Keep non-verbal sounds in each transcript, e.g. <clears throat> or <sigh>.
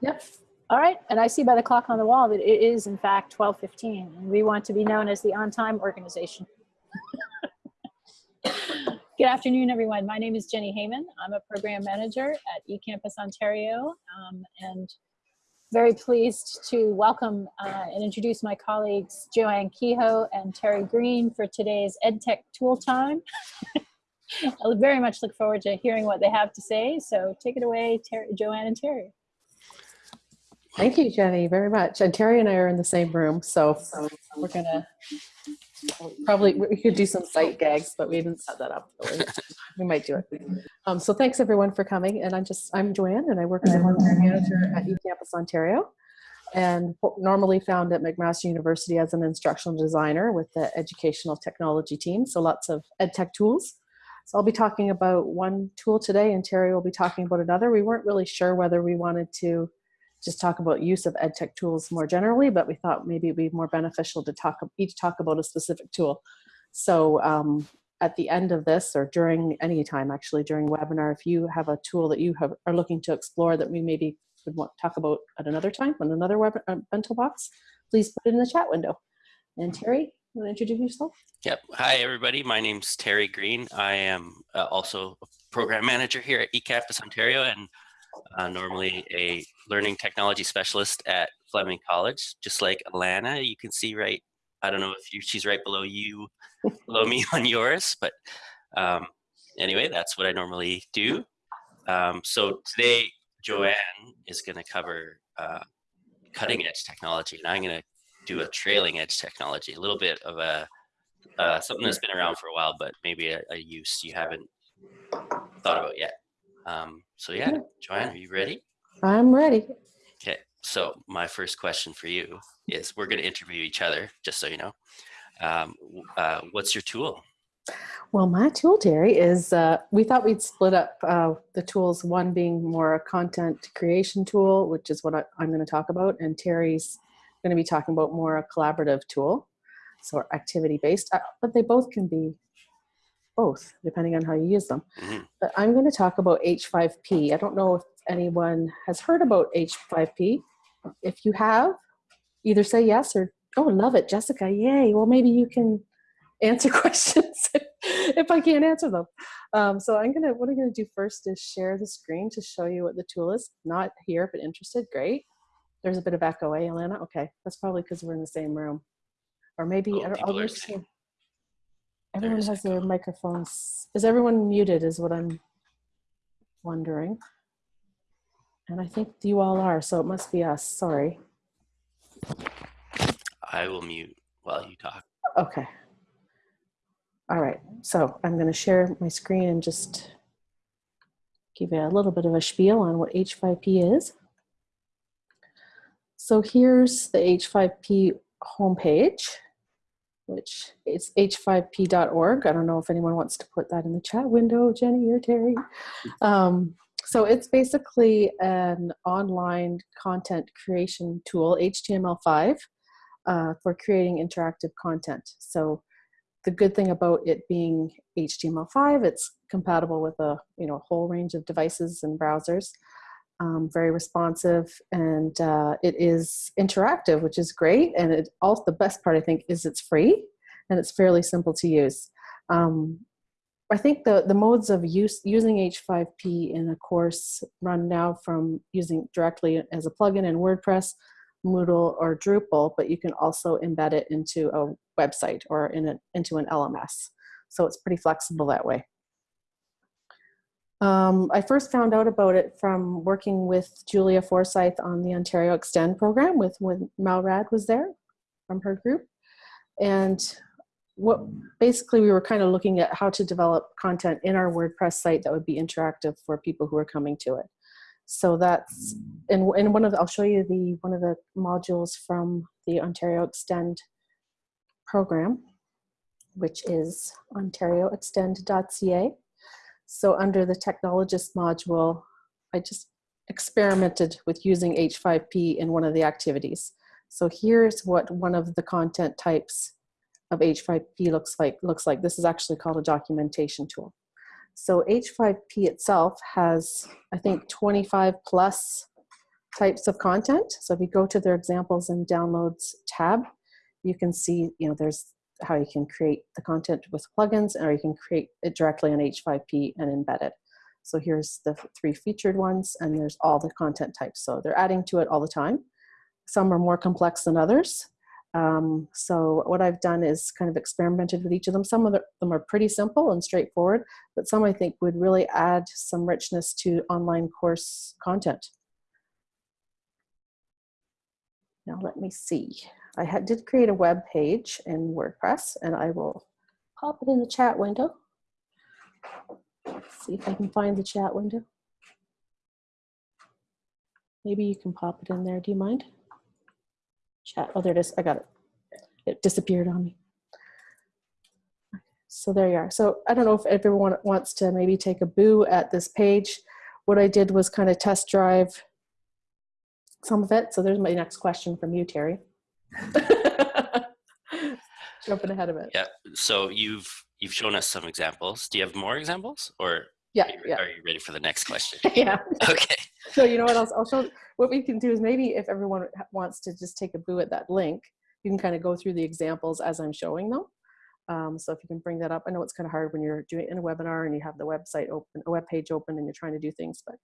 Yep. All right. And I see by the clock on the wall that it is in fact 1215 and we want to be known as the on-time organization. <laughs> Good afternoon, everyone. My name is Jenny Heyman. I'm a program manager at eCampus Ontario um, and very pleased to welcome uh, and introduce my colleagues Joanne Kehoe and Terry Green for today's EdTech Tool Time. <laughs> I very much look forward to hearing what they have to say. So take it away, Ter Joanne and Terry. Thank you, Jenny, very much. And Terry and I are in the same room, so we're gonna probably we could do some sight gags, but we didn't set that up. Really. We might do it. Um, so thanks everyone for coming. And I'm just I'm Joanne, and I work as a program manager at eCampus Ontario, and normally found at McMaster University as an instructional designer with the educational technology team. So lots of ed tech tools. So I'll be talking about one tool today, and Terry will be talking about another. We weren't really sure whether we wanted to just talk about use of ed tech tools more generally, but we thought maybe it'd be more beneficial to talk each talk about a specific tool. So um, at the end of this or during any time actually during webinar, if you have a tool that you have, are looking to explore that we maybe would want to talk about at another time on another web uh, bento box, please put it in the chat window. And Terry, you want to introduce yourself? Yep. Hi, everybody. My name's Terry Green. I am uh, also a program manager here at eCampus Ontario and uh, normally a learning technology specialist at Fleming College, just like Alana. You can see right, I don't know if you, she's right below you, below me <laughs> on yours, but um, anyway, that's what I normally do. Um, so today, Joanne is going to cover uh, cutting edge technology, and I'm going to do a trailing edge technology, a little bit of a uh, something that's been around for a while, but maybe a, a use you haven't thought about yet. Um, so yeah, Joanne, are you ready? I'm ready. Okay, so my first question for you is we're going to interview each other, just so you know. Um, uh, what's your tool? Well, my tool, Terry, is uh, we thought we'd split up uh, the tools, one being more a content creation tool, which is what I, am going to talk about, and Terry's going to be talking about more a collaborative tool, so activity based, uh, but they both can be both, depending on how you use them. Mm -hmm. But I'm going to talk about H5P. I don't know if anyone has heard about H5P. If you have, either say yes or, oh, love it, Jessica, yay. Well, maybe you can answer <laughs> questions if I can't answer them. Um, so I'm gonna, what I'm gonna do first is share the screen to show you what the tool is. Not here, but interested, great. There's a bit of echo, eh, Alana? Okay, that's probably because we're in the same room. Or maybe, oh, I'll, I'll Everyone has their microphones. Is everyone muted is what I'm wondering. And I think you all are, so it must be us, sorry. I will mute while you talk. Okay. All right, so I'm gonna share my screen and just give you a little bit of a spiel on what H5P is. So here's the H5P homepage which is h5p.org. I don't know if anyone wants to put that in the chat window, Jenny or Terry. Um, so it's basically an online content creation tool, HTML5, uh, for creating interactive content. So the good thing about it being HTML5, it's compatible with a you know whole range of devices and browsers um, very responsive, and uh, it is interactive, which is great. And it also the best part I think is it's free and it's fairly simple to use. Um, I think the, the modes of use using H5P in a course run now from using directly as a plugin in WordPress, Moodle, or Drupal, but you can also embed it into a website or in a, into an LMS. So it's pretty flexible that way. Um, I first found out about it from working with Julia Forsyth on the Ontario Extend program with when Malrad was there from her group. And what basically we were kind of looking at how to develop content in our WordPress site that would be interactive for people who are coming to it. So that's, and, and one of the, I'll show you the one of the modules from the Ontario Extend program, which is ontarioextend.ca. So under the technologist module, I just experimented with using H5P in one of the activities. So here's what one of the content types of H5P looks like. Looks like this is actually called a documentation tool. So H5P itself has, I think, 25 plus types of content. So if you go to their examples and downloads tab, you can see, you know, there's how you can create the content with plugins or you can create it directly on H5P and embed it. So here's the three featured ones and there's all the content types. So they're adding to it all the time. Some are more complex than others. Um, so what I've done is kind of experimented with each of them. Some of them are pretty simple and straightforward, but some I think would really add some richness to online course content. Now let me see. I had, did create a web page in WordPress and I will pop it in the chat window. See if I can find the chat window. Maybe you can pop it in there. Do you mind? Chat. Oh, there it is. I got it. It disappeared on me. So there you are. So I don't know if everyone wants to maybe take a boo at this page. What I did was kind of test drive some of it. So there's my next question from you, Terry. <laughs> Jumping ahead of it. Yeah. So you've you've shown us some examples. Do you have more examples, or Yeah, are you, yeah, are you ready for the next question? <laughs> yeah. okay. So you know what else? I'll show. What we can do is maybe if everyone wants to just take a boo at that link, you can kind of go through the examples as I'm showing them. Um, so if you can bring that up, I know it's kind of hard when you're doing it in a webinar and you have the website open, a web page open, and you're trying to do things, but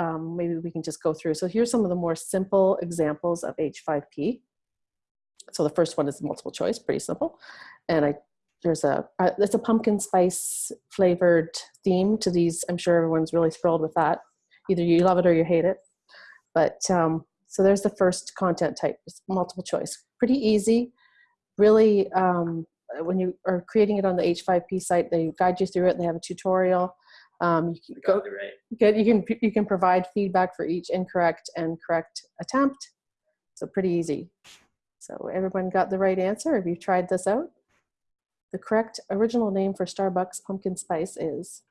um, maybe we can just go through. So here's some of the more simple examples of H5P. So the first one is multiple choice, pretty simple. And I there's a uh, it's a pumpkin spice flavored theme to these. I'm sure everyone's really thrilled with that. Either you love it or you hate it. But um, so there's the first content type, multiple choice. Pretty easy. Really, um, when you are creating it on the H5P site, they guide you through it. They have a tutorial. Um, you can go, Good. You can you can provide feedback for each incorrect and correct attempt. So pretty easy. So everyone got the right answer. Have you tried this out? The correct original name for Starbucks pumpkin spice is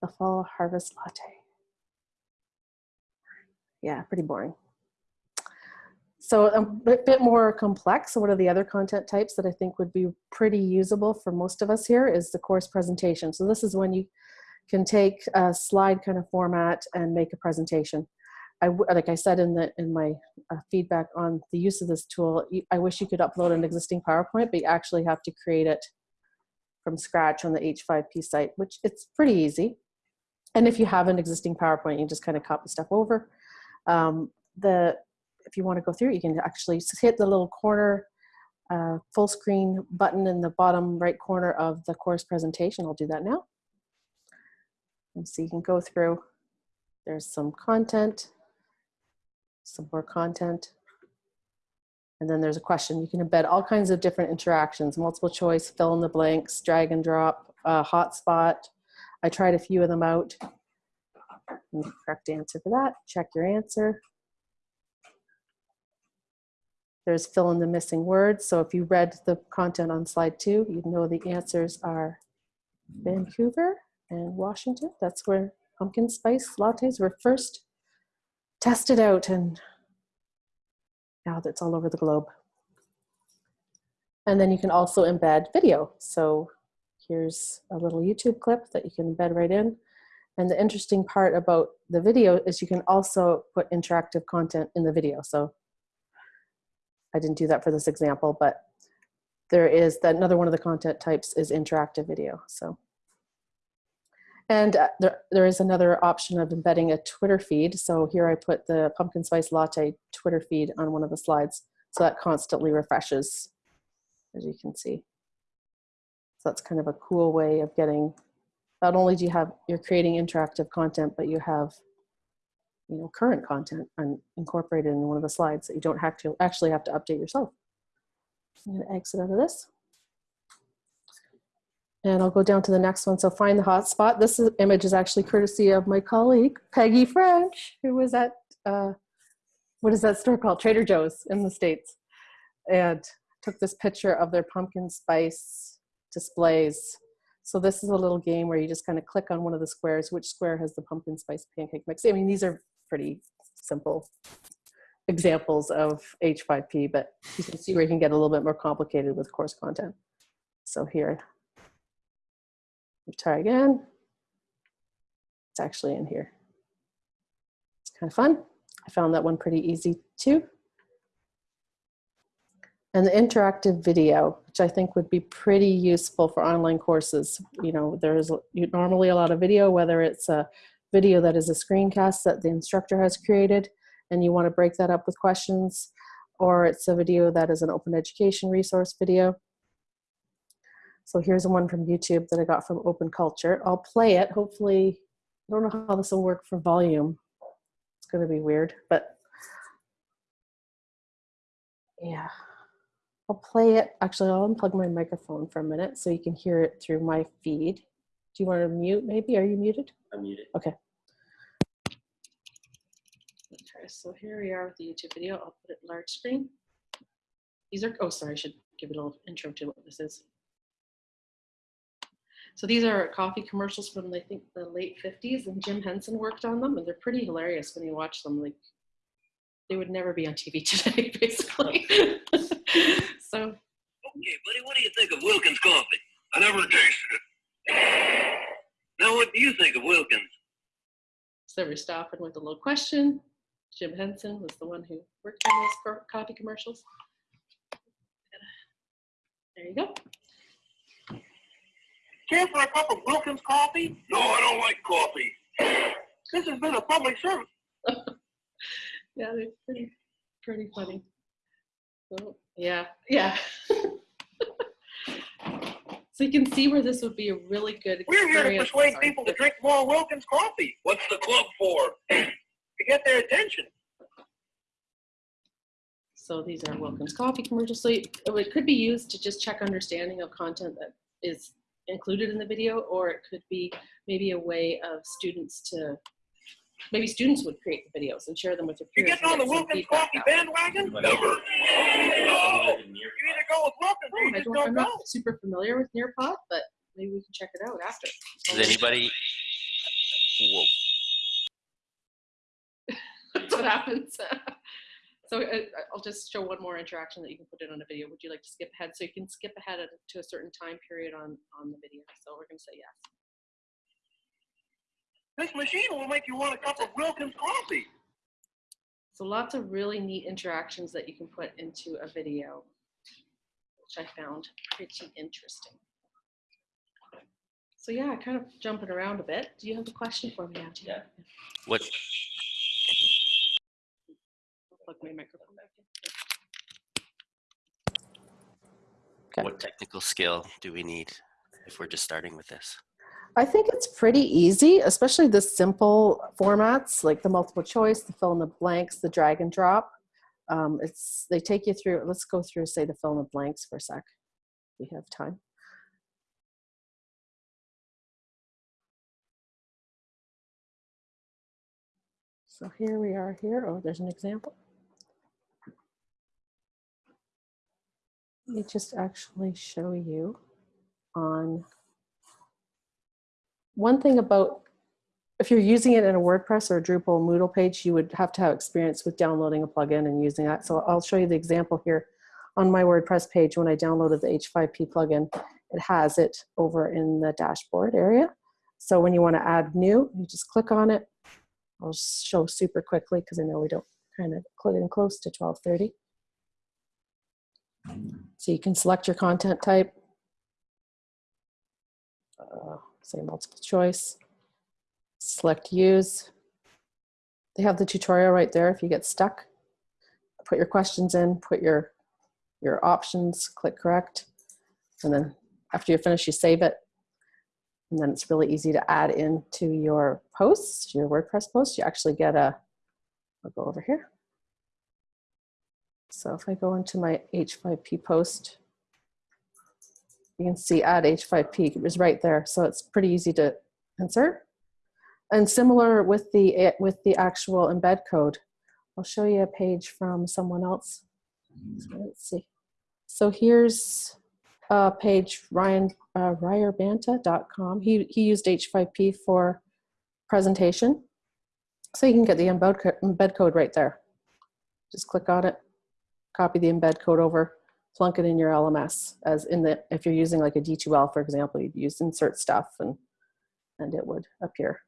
the Fall Harvest Latte. Yeah, pretty boring. So a bit, more complex. So what are the other content types that I think would be pretty usable for most of us here is the course presentation. So this is when you can take a slide kind of format and make a presentation. Like I said in the in my uh, feedback on the use of this tool, I wish you could upload an existing PowerPoint, but you actually have to create it from scratch on the H5P site, which it's pretty easy. And if you have an existing PowerPoint, you just kind of copy stuff over. Um, the if you want to go through, you can actually hit the little corner uh, full screen button in the bottom right corner of the course presentation. I'll do that now. And so you can go through, there's some content, some more content, and then there's a question. You can embed all kinds of different interactions, multiple choice, fill in the blanks, drag and drop, uh, hotspot. I tried a few of them out. And the correct answer for that, check your answer. There's fill in the missing words. So if you read the content on slide two, you know the answers are Vancouver and Washington. That's where pumpkin spice lattes were first tested out and now that's all over the globe. And then you can also embed video. So here's a little YouTube clip that you can embed right in. And the interesting part about the video is you can also put interactive content in the video. So I didn't do that for this example, but there is that another one of the content types is interactive video. So and uh, there, there is another option of embedding a Twitter feed. So here I put the pumpkin spice latte Twitter feed on one of the slides. So that constantly refreshes, as you can see. So that's kind of a cool way of getting, not only do you have, you're creating interactive content, but you have, you know, current content and incorporated in one of the slides that you don't have to actually have to update yourself. I'm gonna exit out of this. And I'll go down to the next one. So find the hotspot. This is, image is actually courtesy of my colleague, Peggy French, who was at, uh, what is that store called? Trader Joe's in the States. And took this picture of their pumpkin spice displays. So this is a little game where you just kind of click on one of the squares, which square has the pumpkin spice pancake mix. I mean, these are pretty simple examples of H5P, but you can see where you can get a little bit more complicated with course content. So here, try again. It's actually in here. It's kind of fun. I found that one pretty easy too. And the interactive video, which I think would be pretty useful for online courses. You know, there's normally a lot of video, whether it's a video that is a screencast that the instructor has created, and you want to break that up with questions, or it's a video that is an open education resource video. So here's one from YouTube that I got from Open Culture. I'll play it. Hopefully, I don't know how this will work for volume. It's going to be weird, but yeah. I'll play it. Actually, I'll unplug my microphone for a minute so you can hear it through my feed. Do you want to mute maybe? Are you muted? I'm muted. Okay. So here we are with the YouTube video. I'll put it large screen. These are, oh, sorry, I should give it a little intro to what this is. So these are coffee commercials from, I think, the late 50s, and Jim Henson worked on them, and they're pretty hilarious when you watch them. Like, they would never be on TV <laughs> today, basically. so, Okay, buddy, what do you think of Wilkins coffee? I never tasted it. Now, what do you think of Wilkins? so we're stopping with a little question. Jim Henson was the one who worked on those coffee commercials. There you go. Care for a cup of Wilkins coffee? No, I don't like coffee. This has been a public service. <laughs> Yeah, they're pretty, pretty funny. So, yeah, yeah. <laughs> so you can see where this would be a really good We're here to persuade Sorry. people to drink more Wilkins coffee. What's the club for? <clears throat> to get their attention. So these are Wilkins coffee commercials. So it it could be used to just check understanding of content that is included in the video, or it could be maybe a way of students to, maybe students would create the videos and share them with their You peers. getting on the get some Wilkins coffee bandwagon? Never. No. You either go with Wilkins or Oh, you I just don't, don't I'm go. not super familiar with Nearpod, but maybe we can check it out after. Does anybody? Whoa. <laughs> That's what happens. <laughs> so uh, I'll just show one more interaction that you can put in on a video. Would you like to skip ahead? So you can skip ahead to a certain time period on, on the video. So we're going to say yes. This machine will make you want a cup of Wilkins coffee. So lots of really neat interactions that you can put into a video, which I found pretty interesting. So yeah, kind of jumping around a bit. Do you have a question for me, Auntie? Yeah. What? Plug my microphone back in. Okay. What technical skill do we need if we're just starting with this? I think it's pretty easy, especially the simple formats like the multiple choice, the fill in the blanks, the drag and drop. Um, it's they take you through. Let's go through say the fill in the blanks for a sec. We have time. So here we are here. Oh, there's an example. Let me just actually show you on one thing about if you're using it in a WordPress or a Drupal Moodle page, you would have to have experience with downloading a plugin and using that. So I'll show you the example here on my WordPress page when I downloaded the H5P plugin. It has it over in the dashboard area. So when you want to add new, you just click on it. I'll show super quickly because I know we don't kind of click in close to 1230. So you can select your content type, uh, say multiple choice, select use. They have the tutorial right there if you get stuck. Put your questions in, put your, your options, click correct. And then after you're finished, you save it. And then it's really easy to add into your posts, your WordPress posts. You actually get a, I'll go over here. So if I go into my H5P post, you can see add H5P it was right there. So it's pretty easy to insert. And similar with the, with the actual embed code. I'll show you a page from someone else. Let's see. So here's a page, Ryan, uh, ryerbanta.com. He, he used H5P for presentation. So you can get the embed code right there. Just click on it, copy the embed code over, plunk it in your LMS as in the, if you're using like a D2L, for example, you'd use insert stuff and, and it would appear.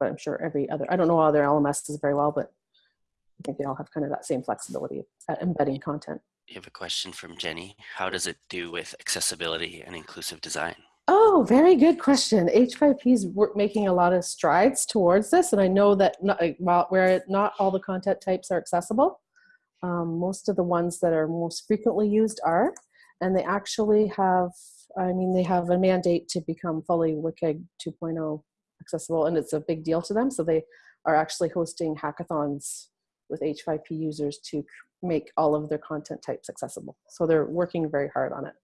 But I'm sure every other, I don't know other LMSs very well, but I think they all have kind of that same flexibility at embedding content. You have a question from Jenny. How does it do with accessibility and inclusive design? Oh, very good question. H5P is making a lot of strides towards this, and I know that not, uh, while where not all the content types are accessible, um, most of the ones that are most frequently used are, and they actually have. I mean, they have a mandate to become fully WCAG 2.0 accessible, and it's a big deal to them. So they are actually hosting hackathons with H5P users to make all of their content types accessible. So they're working very hard on it.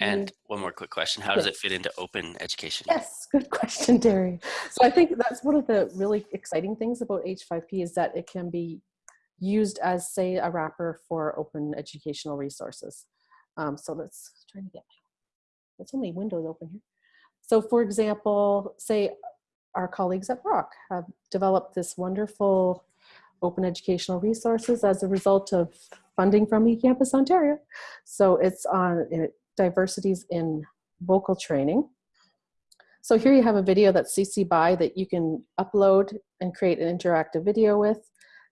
And one more quick question. How does it fit into open education? Yes, good question, Terry. So I think that's one of the really exciting things about H5P is that it can be used as, say, a wrapper for open educational resources. Um, so let's try to get my, there's only windows open here. So for example, say our colleagues at Brock have developed this wonderful open educational resources as a result of funding from eCampus Ontario. So it's on it, diversities in vocal training. So here you have a video that's CC BY that you can upload and create an interactive video with.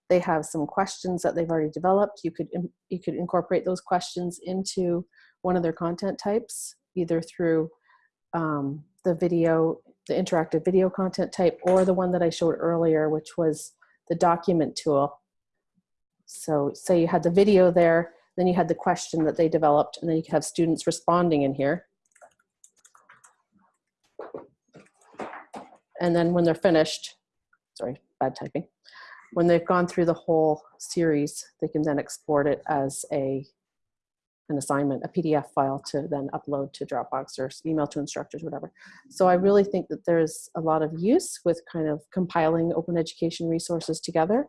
They have some questions that they've already developed. You could you could incorporate those questions into one of their content types, either through um, the video, the interactive video content type, or the one that I showed earlier, which was the document tool. So say you had the video there, then you had the question that they developed, and then you could have students responding in here. And then when they're finished, sorry, bad typing. When they've gone through the whole series, they can then export it as a an assignment, a PDF file to then upload to Dropbox or email to instructors, whatever. So I really think that there's a lot of use with kind of compiling open education resources together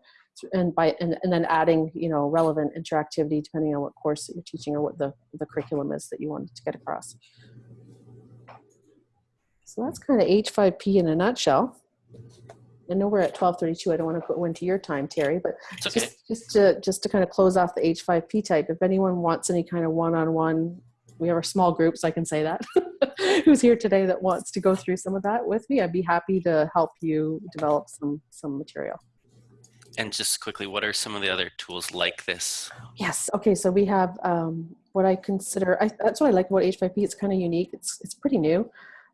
and by and, and then adding you know relevant interactivity depending on what course that you're teaching or what the, the curriculum is that you wanted to get across. So that's kind of H5P in a nutshell. I know we're at 1232. I don't want to go into your time, Terry, but okay. just, just to just to kind of close off the H5P type, if anyone wants any kind of one-on-one, we have our small groups, I can say that, <laughs> who's here today that wants to go through some of that with me, I'd be happy to help you develop some some material. And just quickly, what are some of the other tools like this? Yes. Okay. So we have um, what I consider. I, that's what I like about H5P. It's kind of unique. It's it's pretty new.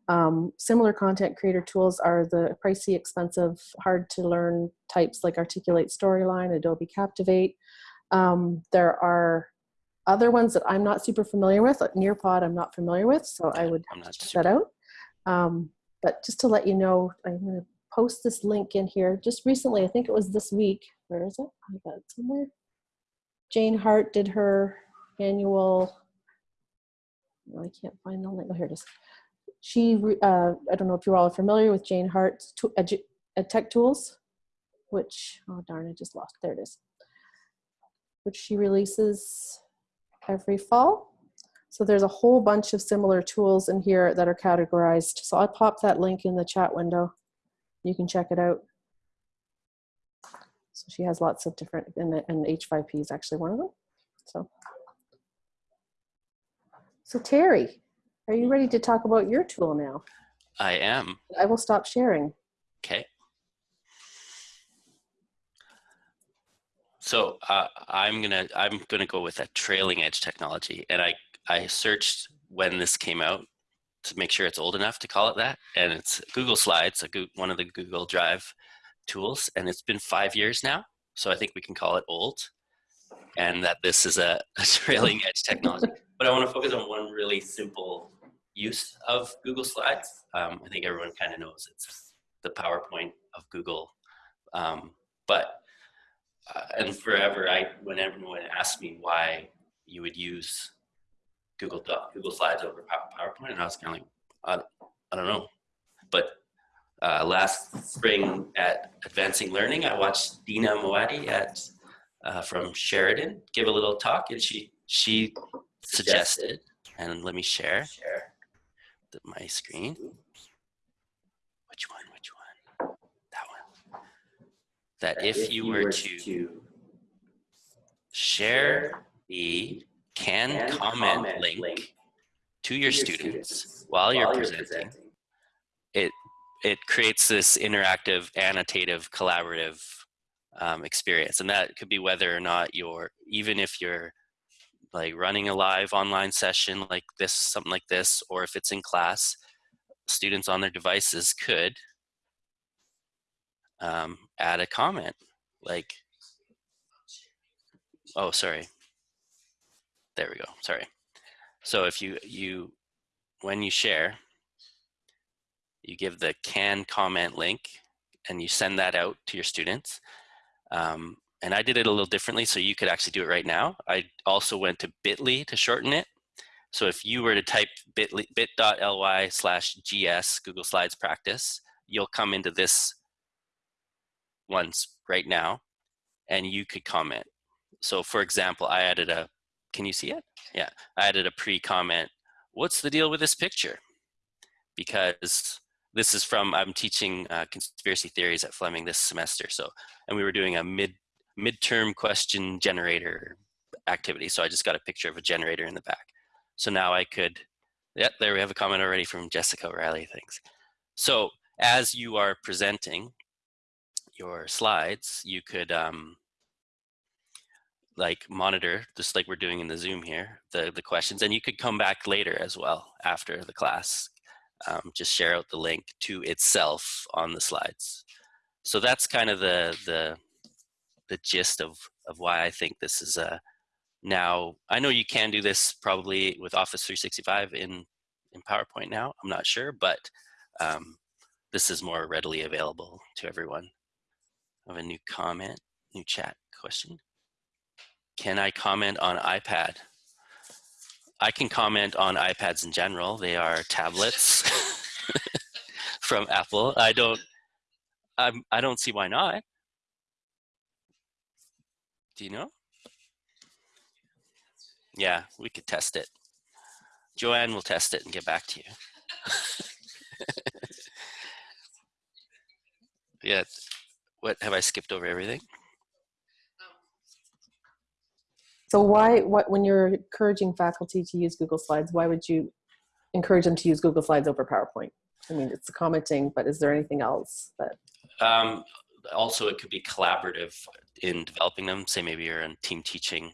Um, similar content creator tools are the pricey, expensive, hard to learn types like Articulate Storyline, Adobe Captivate. Um, there are other ones that I'm not super familiar with. Like Nearpod, I'm not familiar with, so I would check that out. Um, but just to let you know, I'm going to post this link in here. Just recently, I think it was this week. Where is it? I got it somewhere. Jane Hart did her annual. oh, I can't find the link. Oh, here it is. She, uh, I don't know if you all are familiar with Jane Hart's to- ed tech tools, which, oh darn, I just lost. There it is. Which she releases every fall. So there's a whole bunch of similar tools in here that are categorized. So I'll pop that link in the chat window. You can check it out. So she has lots of different, and, the- and H5P is actually one of them. So, so Terry, are you ready to talk about your tool now? I am. I will stop sharing. Okay. So uh, I'm gonna I'm gonna go with a trailing edge technology, and I I searched when this came out to make sure it's old enough to call it that, and it's Google Slides, one of the Google Drive tools, and it's been five years now, so I think we can call it old, and that this is a, <laughs> a trailing edge technology. But I want to focus on one really simple use of Google Slides. Um, I think everyone kind of knows it's the PowerPoint of Google. Um, but uh, and forever, I when everyone asked me why you would use Google Doc, Google Slides over PowerPoint, and I was kind of like, I, I don't know. But uh, last spring at Advancing Learning, I watched Dina Moati at uh, from Sheridan give a little talk, and she she suggested, and let me share share the, my screen. Which one? Which one? That one. That if you were to share the can comment link to your students while you're presenting, it it creates this interactive, annotative, collaborative um, experience. And that could be whether or not you're, even if you're like running a live online session like this, something like this, or if it's in class, students on their devices could um, add a comment like, oh, sorry. There we go, sorry. So if you, you when you share, you give the can comment link and you send that out to your students. Um, and I did it a little differently so you could actually do it right now. I also went to bit.ly to shorten it. So if you were to type bit.ly bit.ly slash gs Google Slides practice, you'll come into this once right now and you could comment. So for example, I added a, can you see it? Yeah, I added a pre-comment. What's the deal with this picture? Because this is from, I'm teaching uh, conspiracy theories at Fleming this semester. So, and we were doing a mid midterm question generator activity. So I just got a picture of a generator in the back. So now I could, yeah, there we have a comment already from Jessica Riley, thanks. So as you are presenting your slides, you could um, like monitor, just like we're doing in the Zoom here, the, the questions, and you could come back later as well after the class. Um, just share out the link to itself on the slides. So that's kind of the, the, the gist of, of why I think this is a now, I know you can do this probably with Office 365 in, in PowerPoint now, I'm not sure, but um, this is more readily available to everyone. I have a new comment, new chat question. Can I comment on iPad? I can comment on iPads in general. They are tablets <laughs> from Apple. I don't, I'm, I don't see why not. Do you know? Yeah, we could test it. Joanne will test it and get back to you. <laughs> yeah, what have I skipped over everything? So why, what, when you're encouraging faculty to use Google Slides, why would you encourage them to use Google Slides over PowerPoint? I mean, it's commenting, but is there anything else that? Um, also, it could be collaborative in developing them. Say maybe you're in team teaching,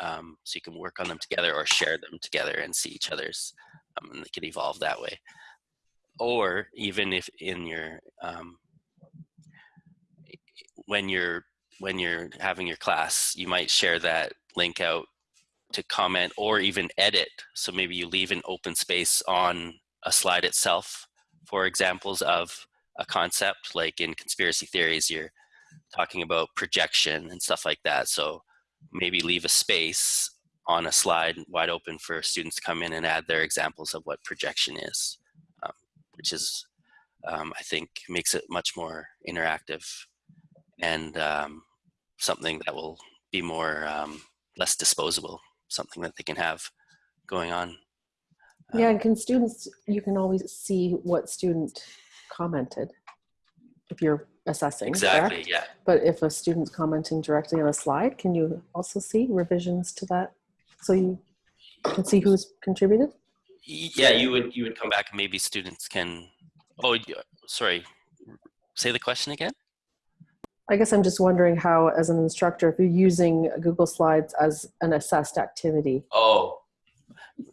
um, so you can work on them together or share them together and see each other's, um, and they can evolve that way. Or even if in your, um, when you're when you're having your class, you might share that link out to comment or even edit. So maybe you leave an open space on a slide itself for examples of a concept like in conspiracy theories, you're talking about projection and stuff like that. So maybe leave a space on a slide wide open for students to come in and add their examples of what projection is, um, which is, um, I think, makes it much more interactive and um, something that will be more um, less disposable, something that they can have going on. Yeah, um, and can students, you can always see what student commented if you're assessing, Exactly, correct? yeah. But if a student's commenting directly on a slide, can you also see revisions to that? So you can see who's contributed? Yeah, you would you would come back and maybe students can, oh, sorry, say the question again? I guess I'm just wondering how, as an instructor, if you're using Google Slides as an assessed activity, Oh,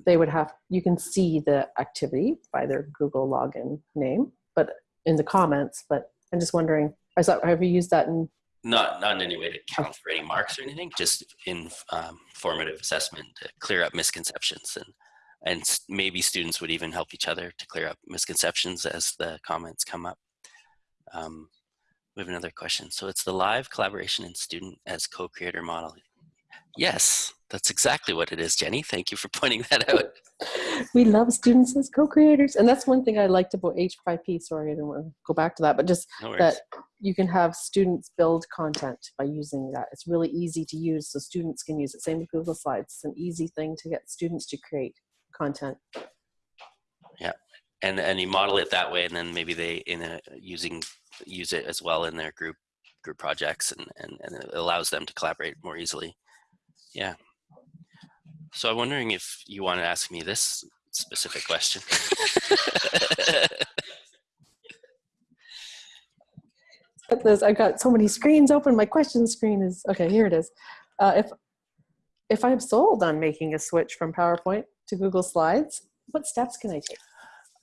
they would have, you can see the activity by their Google login name, but in the comments, but I'm just wondering, I thought, have you used that in, not not in any way to count for any marks or anything, just in um, formative assessment to clear up misconceptions and and s- maybe students would even help each other to clear up misconceptions as the comments come up. Um, we have another question. So it's the live collaboration and student as co-creator model. Yes, that's exactly what it is, Jenny. Thank you for <laughs> pointing that out. <laughs> we love students as co-creators. And that's one thing I liked about H5P. Sorry, I didn't want to go back to that, but just No that you can have students build content by using that. It's really easy to use, so students can use it. Same with Google Slides. It's an easy thing to get students to create content. Yeah, and and you model it that way and then maybe they in a using use it as well in their group group projects and and, and it allows them to collaborate more easily yeah so i'm wondering if you want to ask me this specific question <laughs> this. I've got so many screens open. My question screen is okay. Here it is. Uh, if if I'm sold on making a switch from PowerPoint to Google Slides, what steps can I take?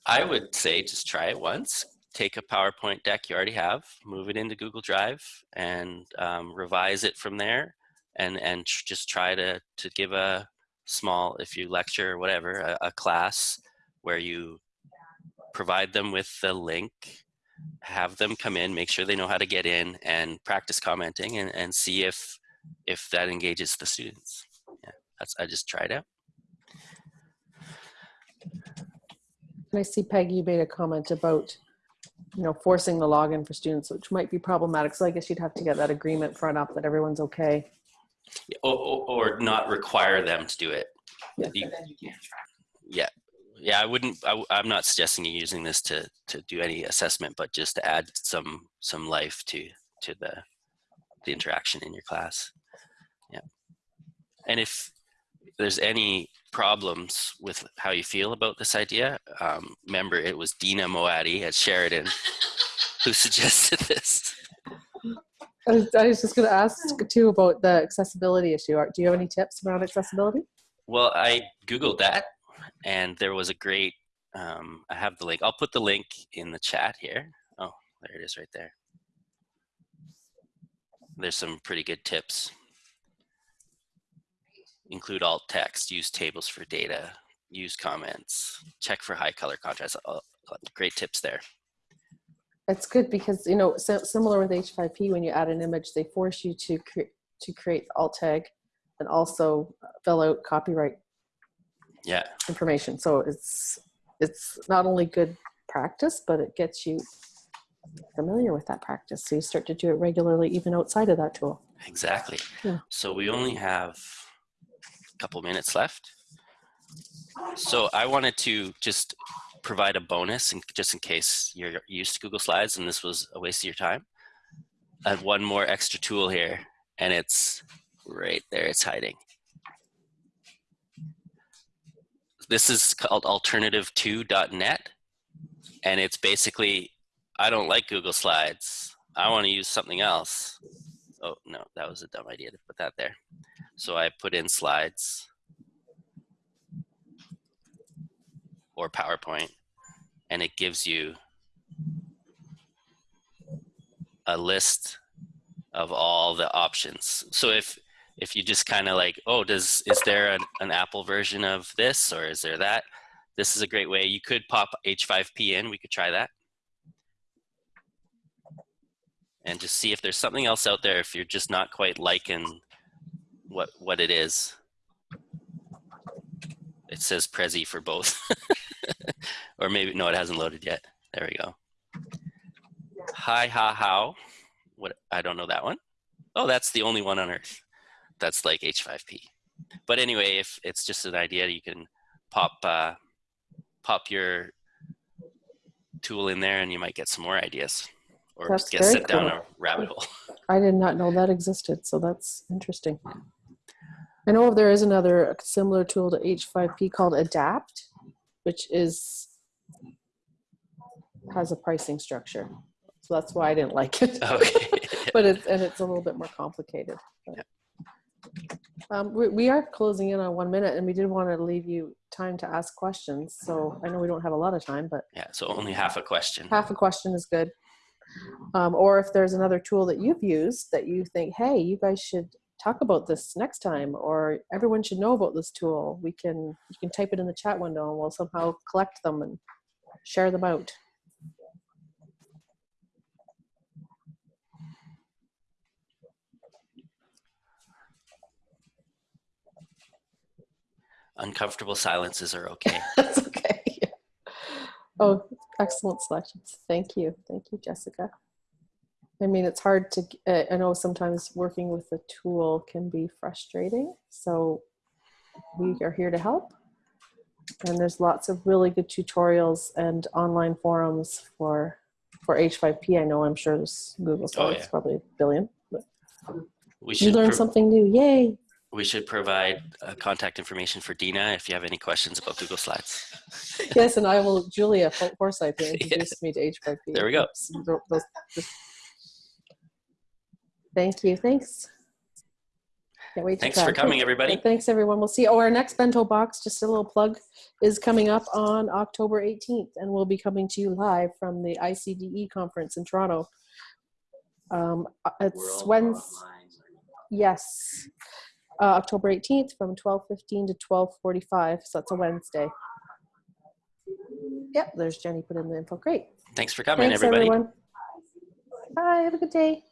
I would say just try it once. Take a PowerPoint deck you already have, move it into Google Drive, and um, revise it from there. And and tr- just try to to give a small, if you lecture or whatever, a, a class where you provide them with the link, have them come in, make sure they know how to get in, and practice commenting, and and see if if that engages the students. Yeah, that's I just tried out. I see Peggy, you made a comment about, you know, forcing the login for students, which might be problematic. So I guess you'd have to get that agreement front up that everyone's okay. or, or, or not require them to do it. Yeah. You- yeah, yeah. I wouldn't. I, am not suggesting you using this to to do any assessment, but just to add some some life to to the the interaction in your class. Yeah, and if there's any problems with how you feel about this idea, um, remember it was Dina Moati at Sheridan who <laughs> suggested this. I was, I was just going to ask too about the accessibility issue. Do you have any tips around accessibility? Well, I Googled that and there was a great, um, I have the link. I'll put the link in the chat here. Oh, there it is right there. There's some pretty good tips. Include alt text, use tables for data, use comments, check for high color contrast. Uh, Great tips there. It's good because, you know, so, similar with H5P, when you add an image, they force you to, cre- to create alt tag and also fill out copyright Yeah, information. So it's it's not only good practice, but it gets you familiar with that practice. So you start to do it regularly, even outside of that tool. exactly. Yeah. So we only have couple minutes left. So I wanted to just provide a bonus, and just in case you're used to Google Slides and this was a waste of your time. I have one more extra tool here, and it's right there. It's hiding. This is called alternativeto.net, and it's basically I don't like Google Slides. I want to use something else. Oh no, that was a dumb idea to put that there. So I put in slides or PowerPoint, and it gives you a list of all the options. So if if you just kind of like, oh, does is there an, an Apple version of this or is there that? This is a great way. You could pop H5P in. We could try that. And just see if there's something else out there if you're just not quite liking what what it is. It says Prezi for both. <laughs> or maybe no, it hasn't loaded yet. There we go. Hi ha how. What I don't know that one. Oh, that's the only one on earth. That's like H5P. But anyway, if it's just an idea, you can pop uh, pop your tool in there, and you might get some more ideas, or That's get sent down a rabbit hole. <laughs> I did not know that existed, so that's interesting. I know there is another similar tool to H5P called Adapt, which is has a pricing structure. So that's why I didn't like it. <laughs> Okay. <laughs> but it's and it's a little bit more complicated. But. Um, we, we are closing in on one minute, and we did want to leave you time to ask questions. So I know we don't have a lot of time, but yeah. So only half a question. half a question is good. Um, or if there's another tool that you've used that you think, hey, you guys should talk about this next time, or everyone should know about this tool, we can you can type it in the chat window, and we'll somehow collect them and share them out. Uncomfortable silences are okay. <laughs> That's okay. Oh, excellent selections. Thank you. Thank you, Jessica. I mean, it's hard to, uh, I know sometimes working with a tool can be frustrating. So we are here to help. And there's lots of really good tutorials and online forums for for H5P. I know I'm sure there's Google Slides, yeah. probably a billion. But We you should learn something new. Yay. We should provide uh, contact information for Dina if you have any questions about Google Slides. <laughs> Yes, and I will, Julia Forsyth <laughs> who introduced me to H5P. There we go. So those- just Thank you. Thanks. Can't wait to Thanks for coming, everybody. Thanks, everyone. We'll see. Oh, our next bento box, just a little plug, is coming up on October 18th, and we'll be coming to you live from the ICDE conference in Toronto. Um, uh, it's Wednesday. Yes, uh, October 18th from 12:15 to 12:45. So that's a Wednesday. Yep, there's Jenny put in the info. Great. Thanks for coming, Thanks, everybody. everyone. Bye. Have a good day.